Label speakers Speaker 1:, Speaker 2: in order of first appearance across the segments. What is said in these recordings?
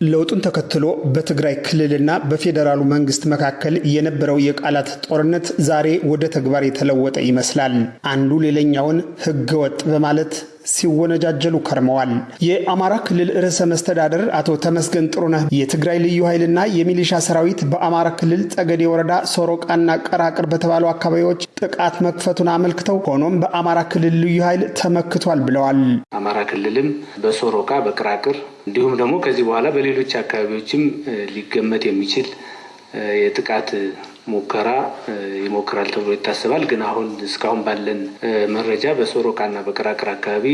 Speaker 1: ለውጡን ተከትሎ በትግራይ ክልልና በፌዴራሉ መንግስት መካከል የነበረው የቃላት ጦርነት ዛሬ ወደ ተግባር የተለወጠ ይመስላል። አንዱ ሌላኛውን ህገወጥ በማለት ሲወነጃጀሉ ከርመዋል። የአማራ ክልል ርዕሰ መስተዳደር አቶ ተመስገን ጥሩነህ የትግራይ ልዩ ኃይልና የሚሊሻ ሰራዊት በአማራ ክልል ጠገዴ ወረዳ ሶሮቃና ቀራቅር በተባሉ አካባቢዎች ጥቃት መክፈቱን አመልክተው ሆኖም በአማራ ክልል ልዩ ኃይል ተመክቷል ብለዋል።
Speaker 2: አማራ ክልልም በሶሮቃ በቅራቅር እንዲሁም ደግሞ ከዚህ በኋላ በሌሎች አካባቢዎችም ሊገመት የሚችል የጥቃት ሙከራ ይሞክራል ተብሎ ይታሰባል። ግን አሁን እስካሁን ባለን መረጃ በሶሮቃና በቅራቅር አካባቢ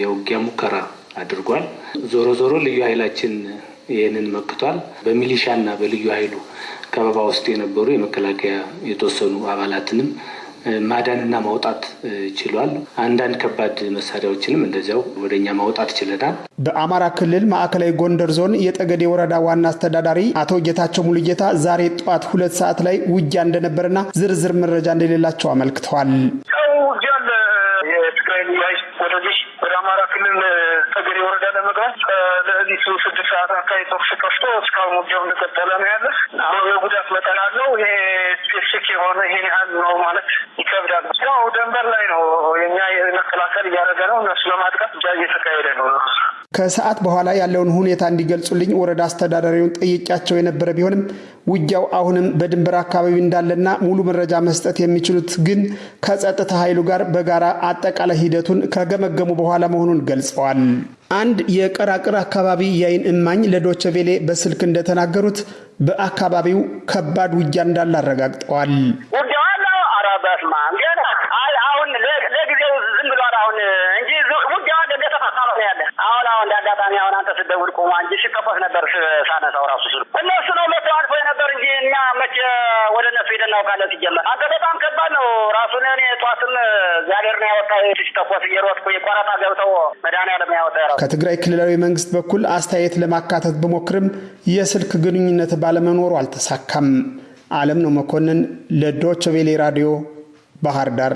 Speaker 2: የውጊያ ሙከራ አድርጓል። ዞሮ ዞሮ ልዩ ኃይላችን ይህንን መክቷል። በሚሊሻና በልዩ ኃይሉ ከበባ ውስጥ የነበሩ የመከላከያ የተወሰኑ አባላትንም ማዳንና ማውጣት ችሏል። አንዳንድ ከባድ መሳሪያዎችንም እንደዚያው ወደ እኛ ማውጣት ችለናል።
Speaker 1: በአማራ ክልል ማዕከላዊ ጎንደር ዞን የጠገዴ ወረዳ ዋና አስተዳዳሪ አቶ ጌታቸው ሙሉጌታ ዛሬ ጠዋት ሁለት ሰዓት ላይ ውጊያ እንደነበርና ዝርዝር መረጃ እንደሌላቸው አመልክተዋል።
Speaker 3: የትግራይ ልዩ ኃይል ወደዚህ ወደ አማራ ክልል ጠገዴ ወረዳ ለመግባት ከሌሊቱ ስድስት ሰዓት አካባቢ ተኩስ ከፍቶ እስካሁን ውጊያው እንደቀጠለ ነው ያለ። አሁን የጉዳት መጠን አለው። ይሄ specific የሆነ ይሄን ያህል ነው ማለት ይከብዳል። ያው ደንበር ላይ ነው የኛ መከላከል እያደረገ ነው። እነሱ ለማጥቃት እያ እየተካሄደ ነው።
Speaker 1: ከሰዓት በኋላ ያለውን ሁኔታ እንዲገልጹልኝ ወረዳ አስተዳዳሪውን ጠይቄያቸው የነበረ ቢሆንም ውጊያው አሁንም በድንበር አካባቢ እንዳለና ሙሉ መረጃ መስጠት የሚችሉት ግን ከጸጥታ ኃይሉ ጋር በጋራ አጠቃላይ ሂደቱን ከገመገሙ በኋላ መሆኑን ገልጸዋል። አንድ የቀራቅር አካባቢ የአይን እማኝ ለዶቼ ቬሌ በስልክ እንደተናገሩት በአካባቢው ከባድ ውጊያ እንዳለ አረጋግጠዋል።
Speaker 3: አሁን ለጊዜው ዝም ብሏል። አሁን አንተ ስትደውል ቆማ እንጂ ሲከፈት ነበር ሳነሳው ራሱ እነሱ መቼ ወደ እነሱ ሄደን እናውቃለን። ሲጀመር አንተ በጣም ከባድ ነው። ራሱን እኔ ጠዋትም እግዚአብሔር ነው ያወጣ ሲተኮስ እየሮጥኩ የቆረጣ ገብተው መድኃኒዓለም ያወጣ
Speaker 1: ከትግራይ ክልላዊ መንግስት በኩል አስተያየት ለማካተት ብሞክርም የስልክ ግንኙነት ባለመኖሩ አልተሳካም። አለም ነው መኮንን ቬሌ ራዲዮ ባህር ዳር